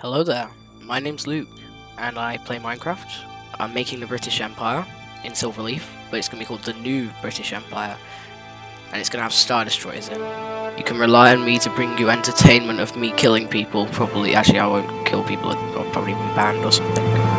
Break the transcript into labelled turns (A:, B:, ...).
A: Hello there, my name's Luke, and I play Minecraft. I'm making the British Empire in Silverleaf, but it's going to be called the New British Empire, and it's going to have Star Destroyers in. You can rely on me to bring you entertainment of me killing people. Probably, actually, I won't kill people. I'll probably be banned or something.